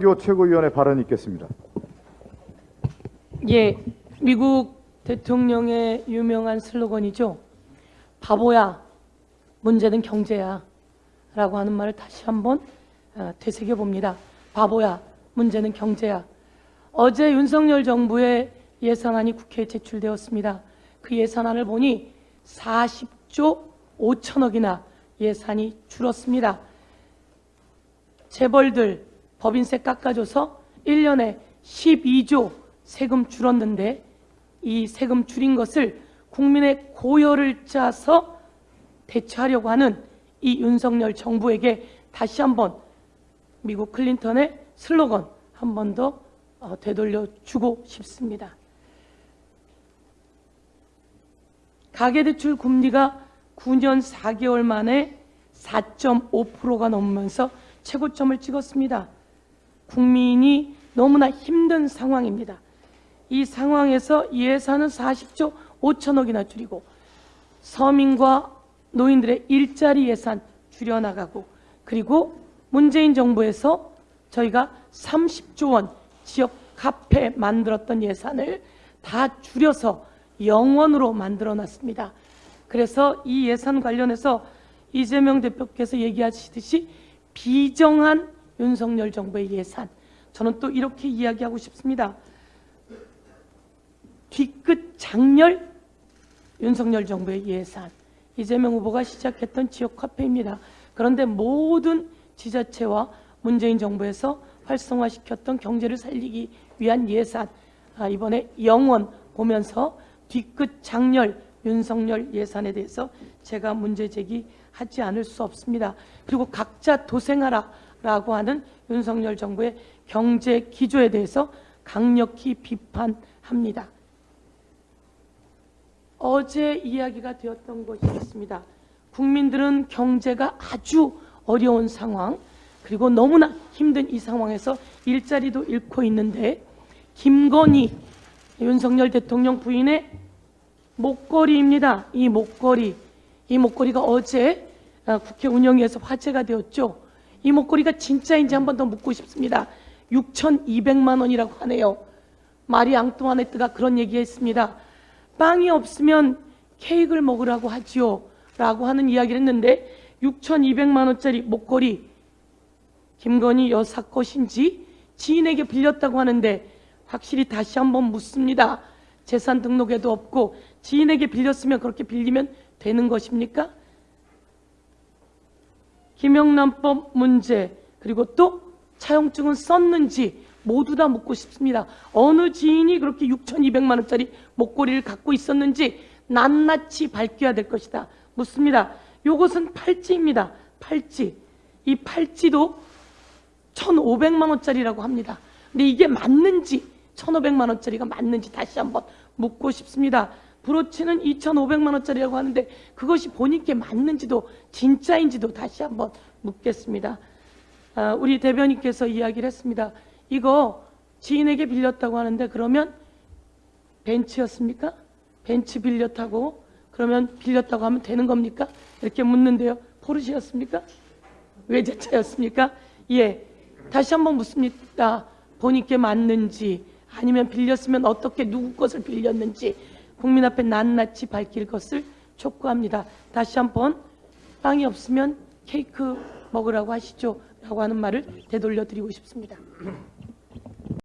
교 최고위원의 발언이 있겠습니다. 예, 미국 대통령의 유명한 슬로건이죠. 바보야, 문제는 경제야. 라고 하는 말을 다시 한번 어, 되새겨 봅니다. 바보야, 문제는 경제야. 어제 윤석열 정부의 예산안이 국회에 제출되었습니다. 그 예산안을 보니 40조 5천억이나 예산이 줄었습니다. 재벌들 법인세 깎아줘서 1년에 12조 세금 줄었는데 이 세금 줄인 것을 국민의 고열을 짜서 대처하려고 하는 이 윤석열 정부에게 다시 한번 미국 클린턴의 슬로건 한 번더 어, 되돌려 주고 싶습니다. 가계대출 금리가 9년 4개월 만에 4.5%가 넘으면서 최고점을 찍었습니다. 국민이 너무나 힘든 상황입니다. 이 상황에서 예산은 40조 5천억이나 줄이고 서민과 노인들의 일자리 예산 줄여나가고 그리고 문재인 정부에서 저희가 30조 원 지역 카페 만들었던 예산을 다 줄여서 영원으로 만들어 놨습니다. 그래서 이 예산 관련해서 이재명 대표께서 얘기하시듯이 비정한 윤석열 정부의 예산 저는 또 이렇게 이야기하고 싶습니다. 뒤끝 장렬 윤석열 정부의 예산 이재명 후보가 시작했던 지역 카페입니다. 그런데 모든 지자체와 문재인 정부에서 활성화시켰던 경제를 살리기 위한 예산 아, 이번에 영원 보면서 뒤끝 장렬 윤석열 예산에 대해서 제가 문제 제기하지 않을 수 없습니다. 그리고 각자 도생하라 라고 하는 윤석열 정부의 경제 기조에 대해서 강력히 비판합니다. 어제 이야기가 되었던 것이 있습니다. 국민들은 경제가 아주 어려운 상황 그리고 너무나 힘든 이 상황에서 일자리도 잃고 있는데 김건희 윤석열 대통령 부인의 목걸이입니다. 이 목걸이 이 목걸이가 어제 아, 국회 운영위에서 화제가 되었죠. 이 목걸이가 진짜인지 한 번 더 묻고 싶습니다. 6,200만 원이라고 하네요. 마리 앙뚜아네트가 그런 얘기했습니다. 빵이 없으면 케이크를 먹으라고 하지요. 라고 하는 이야기를 했는데 6,200만 원짜리 목걸이 김건희 여사 것인지 지인에게 빌렸다고 하는데 확실히 다시 한번 묻습니다. 재산 등록에도 없고 지인에게 빌렸으면 그렇게 빌리면 되는 것입니까? 김영란법 문제 그리고 또 차용증은 썼는지 모두 다 묻고 싶습니다. 어느 지인이 그렇게 6,200만 원짜리 목걸이를 갖고 있었는지 낱낱이 밝혀야 될 것이다. 묻습니다. 이것은 팔찌입니다. 팔찌. 이 팔찌도 1,500만 원짜리라고 합니다. 근데 이게 맞는지 1,500만 원짜리가 맞는지 다시 한번 묻고 싶습니다. 브로치는 2,500만 원짜리라고 하는데 그것이 본인께 맞는지도 진짜인지도 다시 한번 묻겠습니다. 아, 우리 대변인께서 이야기를 했습니다. 이거 지인에게 빌렸다고 하는데 그러면 벤츠였습니까? 벤츠 빌려 타고 그러면 빌렸다고 하면 되는 겁니까? 이렇게 묻는데요. 포르쉐였습니까? 외제차였습니까? 예. 다시 한번 묻습니다. 본인께 맞는지 아니면 빌렸으면 어떻게 누구 것을 빌렸는지 국민 앞에 낱낱이 밝힐 것을 촉구합니다. 다시 한번 빵이 없으면 케이크 먹으라고 하시죠. 라고 하는 말을 되돌려 드리고 싶습니다.